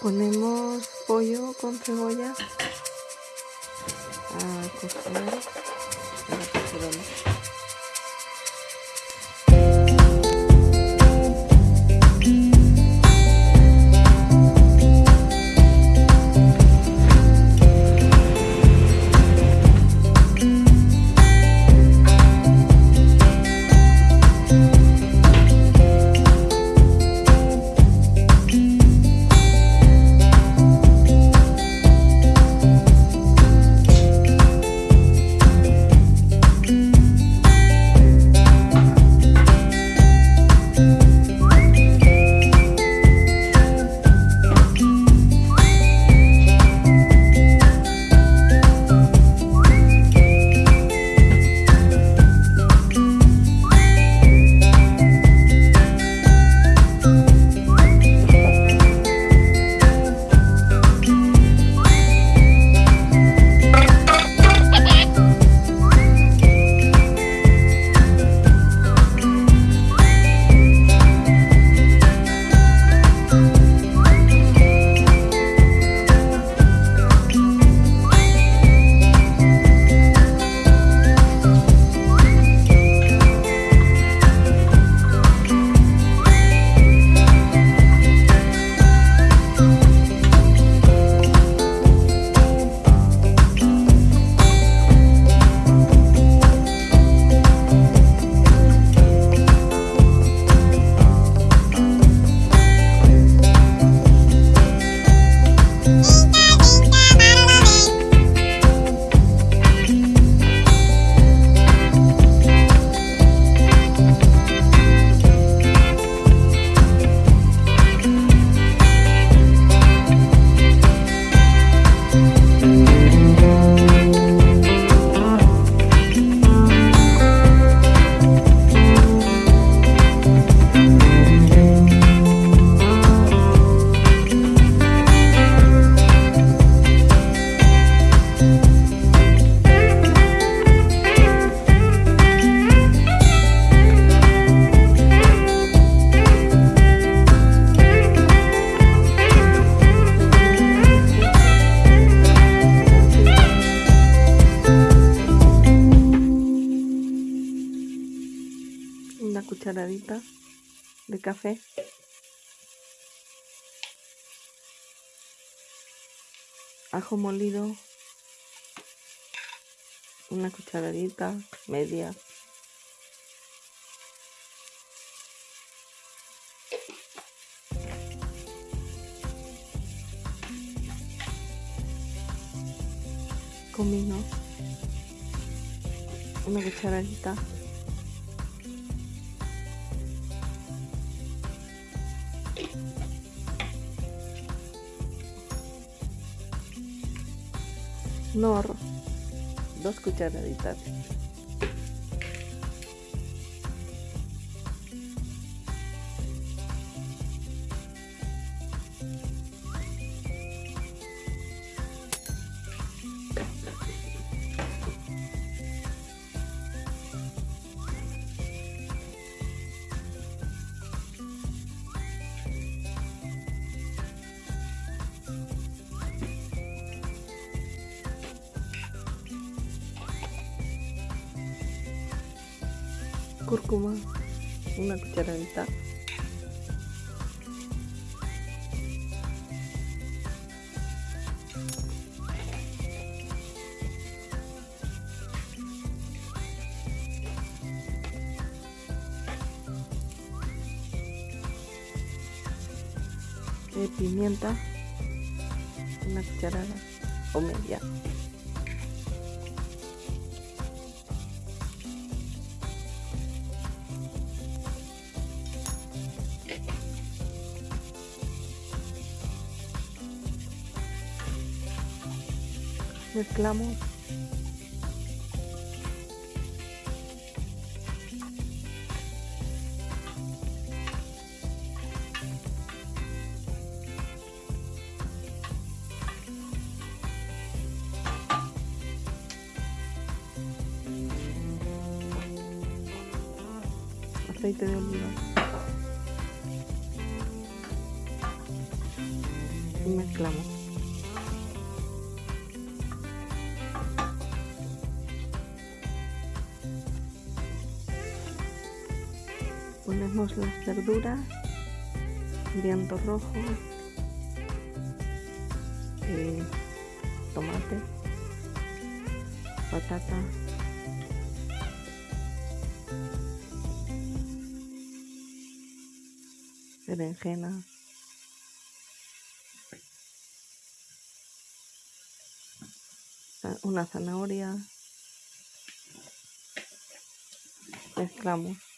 Ponemos pollo con cebolla a cocinar cucharadita de café. Ajo molido, una cucharadita media. Comino, una cucharadita. Nor, dos cucharaditas. Cúrcuma, una cucharadita. de pimienta, una cucharada o media. Mezclamos aceite de oliva y mezclamos. Ponemos las verduras, viento rojo, y tomate, patata, berenjena, una zanahoria, mezclamos.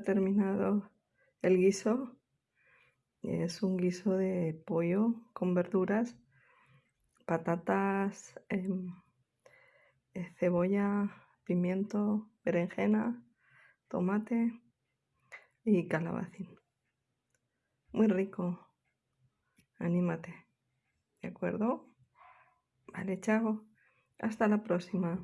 Terminado el guiso. Es un guiso de pollo con verduras, patatas, em, eh, cebolla, pimiento, berenjena, tomate y calabacín. Muy rico. Anímate. ¿De acuerdo? Vale, chao. Hasta la próxima.